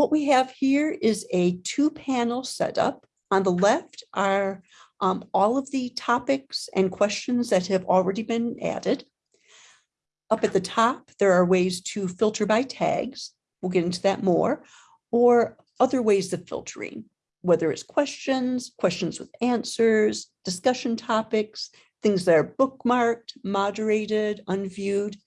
what we have here is a two panel setup. On the left are um, all of the topics and questions that have already been added. Up at the top, there are ways to filter by tags. We'll get into that more, or other ways of filtering, whether it's questions, questions with answers, discussion topics, things that are bookmarked, moderated, unviewed.